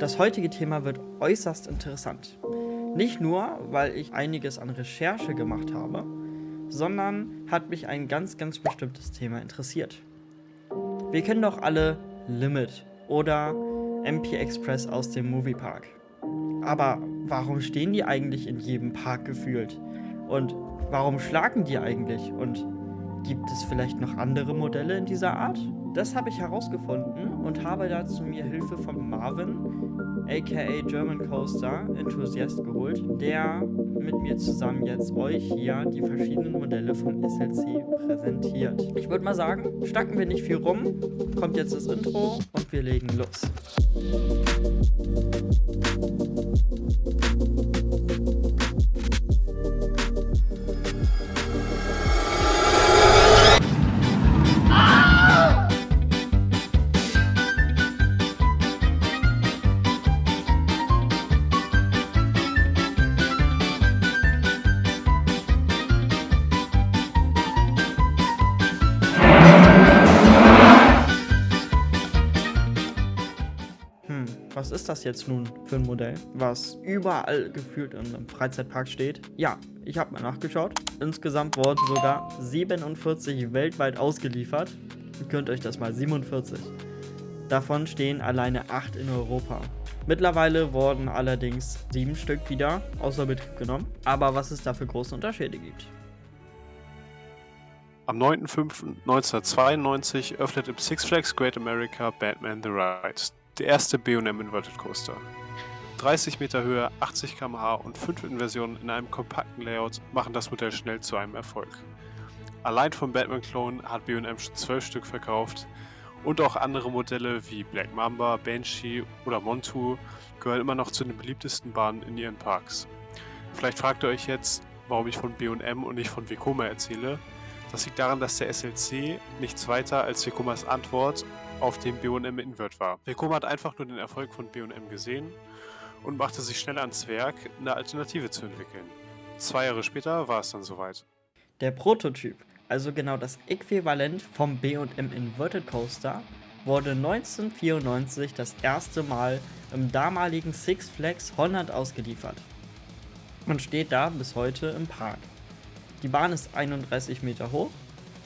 Das heutige Thema wird äußerst interessant. Nicht nur, weil ich einiges an Recherche gemacht habe, sondern hat mich ein ganz, ganz bestimmtes Thema interessiert. Wir kennen doch alle Limit oder MP Express aus dem Moviepark. Aber warum stehen die eigentlich in jedem Park gefühlt? Und warum schlagen die eigentlich? Und gibt es vielleicht noch andere Modelle in dieser Art? Das habe ich herausgefunden und habe dazu mir Hilfe von Marvin, aka German Coaster Enthusiast geholt, der mit mir zusammen jetzt euch hier die verschiedenen Modelle vom SLC präsentiert. Ich würde mal sagen, stacken wir nicht viel rum, kommt jetzt das Intro und wir legen los. Hm, was ist das jetzt nun für ein Modell, was überall gefühlt in einem Freizeitpark steht? Ja, ich habe mal nachgeschaut. Insgesamt wurden sogar 47 weltweit ausgeliefert. Ihr könnt euch das mal 47. Davon stehen alleine 8 in Europa. Mittlerweile wurden allerdings 7 Stück wieder außer Betrieb genommen. Aber was es da für große Unterschiede gibt. Am 9.05.1992 öffnet im Six Flags Great America Batman The Ride, der erste B&M Inverted Coaster. 30 Meter Höhe, 80 km/h und 5 Inversionen in einem kompakten Layout machen das Modell schnell zu einem Erfolg. Allein vom Batman-Clone hat B&M schon 12 Stück verkauft und auch andere Modelle wie Black Mamba, Banshee oder Montu gehören immer noch zu den beliebtesten Bahnen in ihren Parks. Vielleicht fragt ihr euch jetzt, warum ich von B&M und nicht von Vekoma erzähle. Das liegt daran, dass der SLC nichts weiter als Vekomas Antwort auf den B&M Invert war. Vekoma hat einfach nur den Erfolg von B&M gesehen und machte sich schnell ans Werk, eine Alternative zu entwickeln. Zwei Jahre später war es dann soweit. Der Prototyp, also genau das Äquivalent vom B&M Inverted Coaster, wurde 1994 das erste Mal im damaligen Six Flags Holland ausgeliefert und steht da bis heute im Park. Die Bahn ist 31 Meter hoch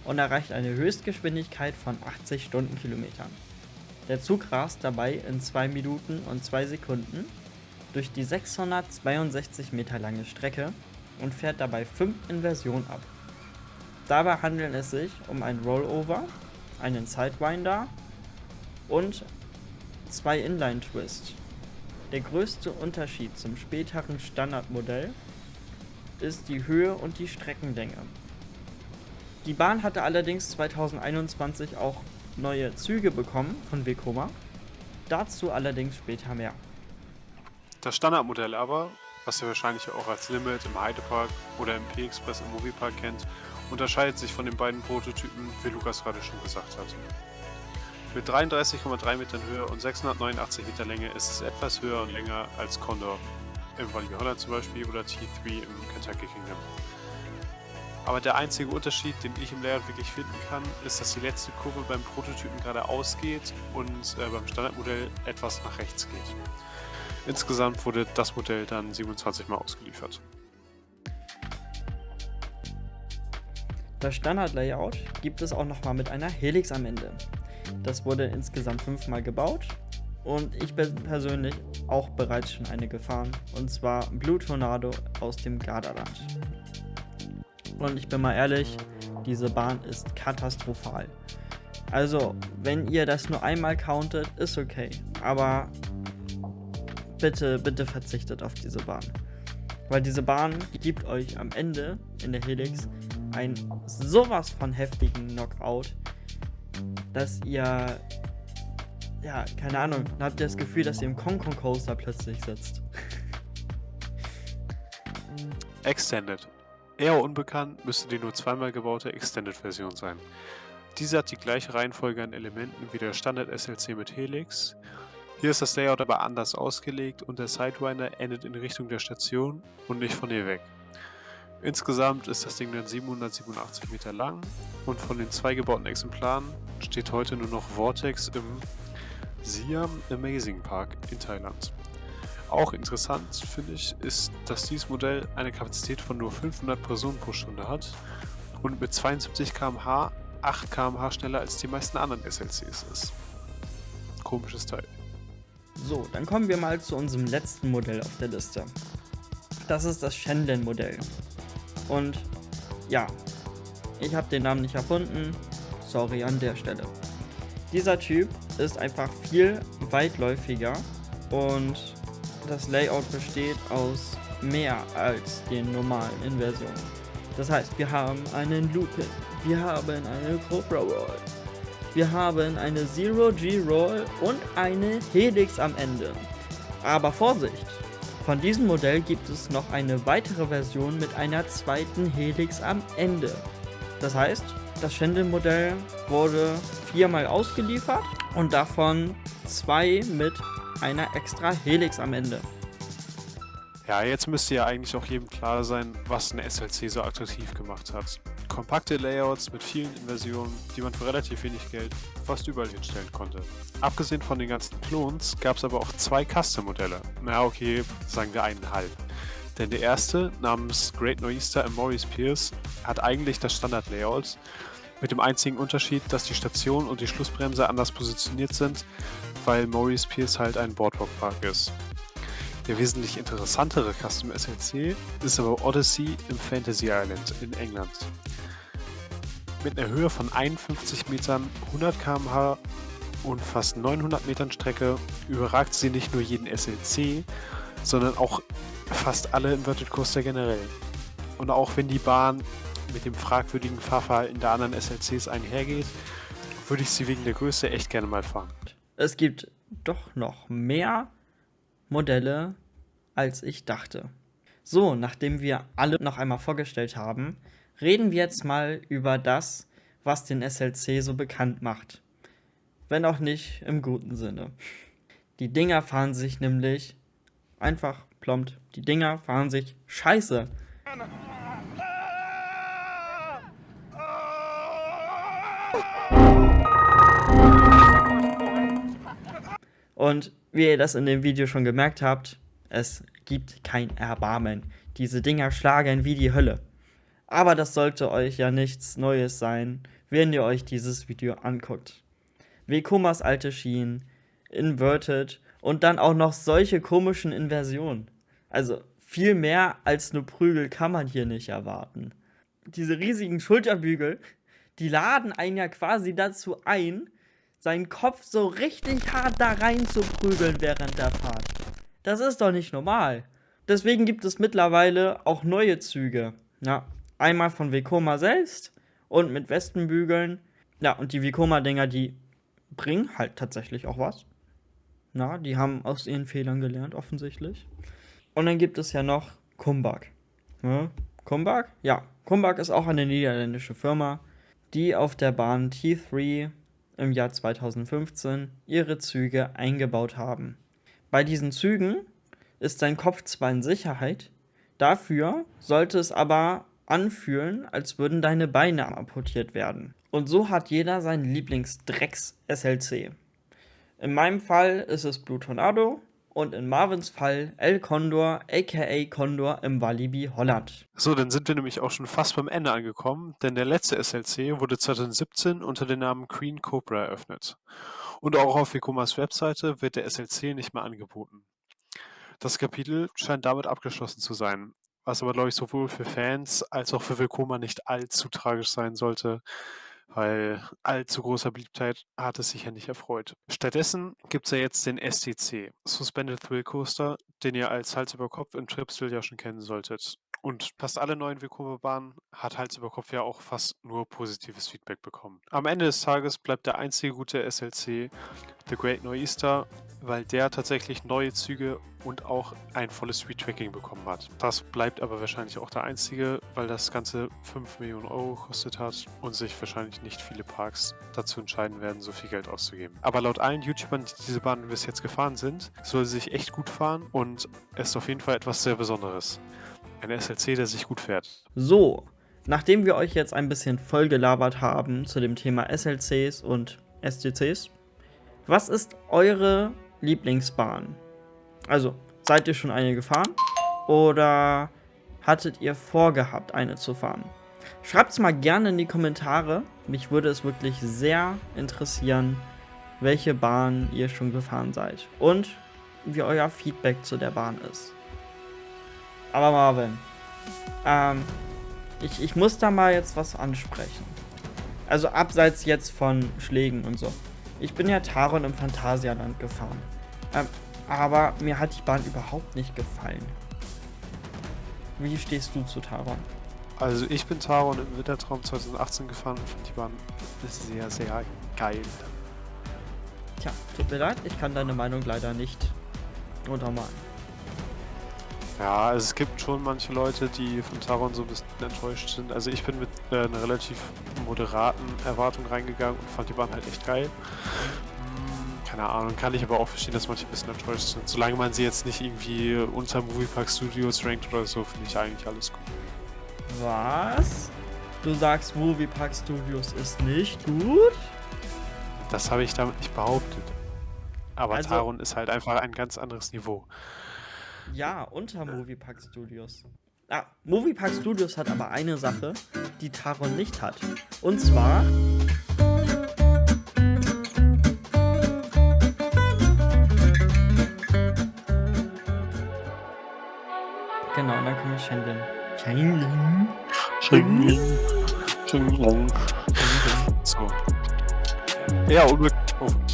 und erreicht eine Höchstgeschwindigkeit von 80 Stundenkilometern. Der Zug rast dabei in 2 Minuten und 2 Sekunden durch die 662 Meter lange Strecke und fährt dabei 5 Inversionen ab. Dabei handelt es sich um ein Rollover, einen Sidewinder und zwei Inline Twist. Der größte Unterschied zum späteren Standardmodell ist die Höhe und die Streckenlänge. Die Bahn hatte allerdings 2021 auch neue Züge bekommen von Vekoma. Dazu allerdings später mehr. Das Standardmodell aber, was ihr wahrscheinlich auch als Limit im Heidepark oder im P-Express im Moviepark kennt, unterscheidet sich von den beiden Prototypen, wie Lukas gerade schon gesagt hat. Mit 33,3 Metern Höhe und 689 Meter Länge ist es etwas höher und länger als Condor im Valley Holland zum Beispiel oder T3 im Kentucky Kingdom. Aber der einzige Unterschied, den ich im Layout wirklich finden kann, ist, dass die letzte Kurve beim Prototypen geradeaus geht und äh, beim Standardmodell etwas nach rechts geht. Insgesamt wurde das Modell dann 27 Mal ausgeliefert. Das Standard-Layout gibt es auch nochmal mit einer Helix am Ende. Das wurde insgesamt fünfmal gebaut und ich bin persönlich auch bereits schon eine gefahren und zwar Blue Tornado aus dem Gardaland. Und ich bin mal ehrlich, diese Bahn ist katastrophal. Also, wenn ihr das nur einmal countet, ist okay, aber bitte, bitte verzichtet auf diese Bahn. Weil diese Bahn gibt euch am Ende in der Helix ein sowas von heftigen Knockout, dass ihr, ja, keine Ahnung, dann habt ihr das Gefühl, dass ihr im Kong Coaster plötzlich sitzt. Extended. Eher unbekannt müsste die nur zweimal gebaute Extended-Version sein. Diese hat die gleiche Reihenfolge an Elementen wie der Standard SLC mit Helix. Hier ist das Layout aber anders ausgelegt und der Sidewinder endet in Richtung der Station und nicht von ihr weg. Insgesamt ist das Ding dann 787 Meter lang und von den zwei gebauten Exemplaren steht heute nur noch Vortex im Siam Amazing Park in Thailand. Auch interessant finde ich, ist, dass dieses Modell eine Kapazität von nur 500 Personen pro Stunde hat und mit 72 km/h 8 km/h schneller als die meisten anderen SLCs ist. Komisches Teil. So, dann kommen wir mal zu unserem letzten Modell auf der Liste. Das ist das Shenlen-Modell. Und ja, ich habe den Namen nicht erfunden. Sorry an der Stelle. Dieser Typ ist einfach viel weitläufiger und das Layout besteht aus mehr als den normalen Inversionen. Das heißt, wir haben einen Lupin, wir haben eine Cobra Roll, wir haben eine Zero G Roll und eine Helix am Ende. Aber Vorsicht! Von diesem Modell gibt es noch eine weitere Version mit einer zweiten Helix am Ende. Das heißt, das Schendel-Modell wurde viermal ausgeliefert und davon zwei mit einer extra Helix am Ende. Ja, jetzt müsste ja eigentlich auch jedem klar sein, was ein SLC so attraktiv gemacht hat. Kompakte Layouts mit vielen Inversionen, die man für relativ wenig Geld fast überall hinstellen konnte. Abgesehen von den ganzen Klons gab es aber auch zwei Custom-Modelle. Na okay, sagen wir eineinhalb. Denn der erste, namens Great im Maurice Pierce, hat eigentlich das Standard-Layout, mit dem einzigen Unterschied, dass die Station und die Schlussbremse anders positioniert sind, weil Maurice Pierce halt ein Boardwalk-Park ist. Der wesentlich interessantere Custom SLC ist aber Odyssey im Fantasy Island in England. Mit einer Höhe von 51 Metern, 100 km/h und fast 900 Metern Strecke überragt sie nicht nur jeden SLC, sondern auch fast alle Inverted Coaster generell. Und auch wenn die Bahn mit dem fragwürdigen Fahrverhalten der anderen SLCs einhergeht, würde ich sie wegen der Größe echt gerne mal fahren. Es gibt doch noch mehr Modelle, als ich dachte. So, nachdem wir alle noch einmal vorgestellt haben, reden wir jetzt mal über das, was den SLC so bekannt macht. Wenn auch nicht im guten Sinne. Die Dinger fahren sich nämlich einfach plombt. Die Dinger fahren sich scheiße. Und wie ihr das in dem Video schon gemerkt habt, es gibt kein Erbarmen. Diese Dinger schlagen wie die Hölle. Aber das sollte euch ja nichts Neues sein, wenn ihr euch dieses Video anguckt. Vekomas alte Schienen, Inverted und dann auch noch solche komischen Inversionen. Also viel mehr als nur Prügel kann man hier nicht erwarten. Diese riesigen Schulterbügel, die laden einen ja quasi dazu ein, seinen Kopf so richtig hart da rein zu prügeln während der Fahrt. Das ist doch nicht normal. Deswegen gibt es mittlerweile auch neue Züge. Ja, einmal von Vekoma selbst und mit Westenbügeln. Ja, und die Vekoma-Dinger, die bringen halt tatsächlich auch was. Na, die haben aus ihren Fehlern gelernt, offensichtlich. Und dann gibt es ja noch Kumbak. Ja, Kumbak? Ja, Kumbak ist auch eine niederländische Firma, die auf der Bahn T3 im Jahr 2015 ihre Züge eingebaut haben. Bei diesen Zügen ist dein Kopf zwar in Sicherheit, dafür sollte es aber anfühlen, als würden deine Beine amputiert werden. Und so hat jeder seinen Lieblingsdrecks-SLC. In meinem Fall ist es Blue Tornado und in Marvins Fall El Condor, aka Condor im Walibi Holland. So, dann sind wir nämlich auch schon fast beim Ende angekommen, denn der letzte SLC wurde 2017 unter dem Namen Queen Cobra eröffnet. Und auch auf Vekomas Webseite wird der SLC nicht mehr angeboten. Das Kapitel scheint damit abgeschlossen zu sein, was aber, glaube ich, sowohl für Fans als auch für Vekoma nicht allzu tragisch sein sollte, weil allzu großer Beliebtheit hat es sich ja nicht erfreut. Stattdessen gibt es ja jetzt den STC, Suspended Thrill Coaster, den ihr als Hals über Kopf im Tripsville ja schon kennen solltet. Und fast alle neuen Vekoma-Bahnen hat Hals über Kopf ja auch fast nur positives Feedback bekommen. Am Ende des Tages bleibt der einzige gute SLC The Great Nor'easter weil der tatsächlich neue Züge und auch ein volles Street Tracking bekommen hat. Das bleibt aber wahrscheinlich auch der einzige, weil das Ganze 5 Millionen Euro gekostet hat und sich wahrscheinlich nicht viele Parks dazu entscheiden werden, so viel Geld auszugeben. Aber laut allen YouTubern, die diese Bahn bis jetzt gefahren sind, soll sie sich echt gut fahren und ist auf jeden Fall etwas sehr Besonderes. Ein SLC, der sich gut fährt. So, nachdem wir euch jetzt ein bisschen vollgelabert haben zu dem Thema SLCs und STCs, Was ist eure Lieblingsbahn? Also, seid ihr schon eine gefahren? Oder hattet ihr vorgehabt, eine zu fahren? Schreibt es mal gerne in die Kommentare. Mich würde es wirklich sehr interessieren, welche Bahn ihr schon gefahren seid. Und wie euer Feedback zu der Bahn ist. Aber Marvin, ähm, ich, ich muss da mal jetzt was ansprechen. Also abseits jetzt von Schlägen und so. Ich bin ja Taron im Phantasialand gefahren. Ähm, aber mir hat die Bahn überhaupt nicht gefallen. Wie stehst du zu Taron? Also ich bin Taron im Wintertraum 2018 gefahren und fand die Bahn sehr, sehr geil. Tja, tut mir leid, ich kann deine Meinung leider nicht untermalen. Ja, also es gibt schon manche Leute, die von Taron so ein bisschen enttäuscht sind. Also ich bin mit äh, einer relativ moderaten Erwartung reingegangen und fand die Bahn halt echt geil. Hm, keine Ahnung, kann ich aber auch verstehen, dass manche ein bisschen enttäuscht sind. Solange man sie jetzt nicht irgendwie unter Moviepark Studios rankt oder so, finde ich eigentlich alles gut. Was? Du sagst, Moviepark Studios ist nicht gut? Das habe ich damit nicht behauptet. Aber also, Taron ist halt einfach ein ganz anderes Niveau. Ja, unter Moviepark Studios. Ah, Moviepark Studios hat aber eine Sache, die Taron nicht hat. Und zwar... Genau, dann kommen wir Shenlin. Shenlin. Shenlin. Shenlin. So. Ja, unbedingt. Oh.